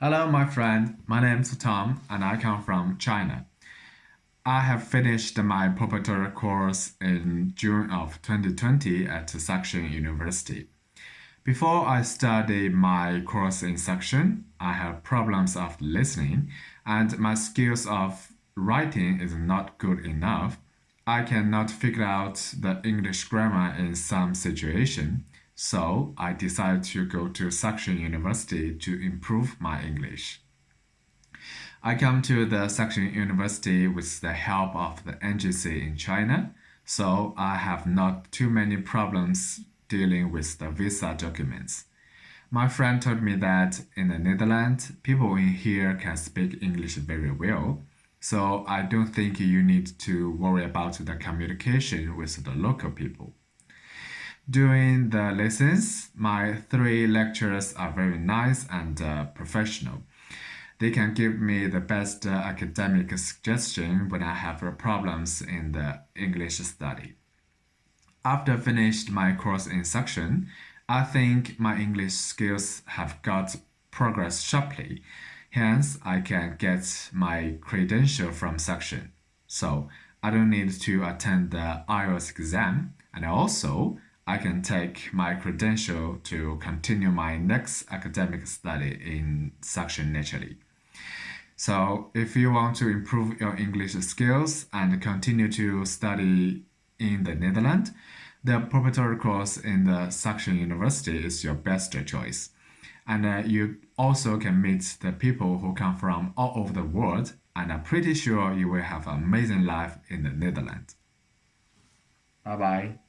Hello, my friend. My name is Tom, and I come from China. I have finished my preparatory course in June of 2020 at Saxion University. Before I study my course in Saxion, I have problems of listening, and my skills of writing is not good enough. I cannot figure out the English grammar in some situation. So I decided to go to Saxion University to improve my English. I come to the Saxion University with the help of the NGC in China, so I have not too many problems dealing with the visa documents. My friend told me that in the Netherlands, people in here can speak English very well, so I don't think you need to worry about the communication with the local people. During the lessons, my three lecturers are very nice and uh, professional. They can give me the best uh, academic suggestion when I have problems in the English study. After finished my course in Saxion, I think my English skills have got progress sharply. Hence, I can get my credential from Saxion. So, I don't need to attend the IELTS exam and also I can take my credential to continue my next academic study in Saxion naturally. So if you want to improve your English skills and continue to study in the Netherlands, the preparatory course in the Saxion University is your best choice. And uh, you also can meet the people who come from all over the world and I'm pretty sure you will have an amazing life in the Netherlands. Bye bye.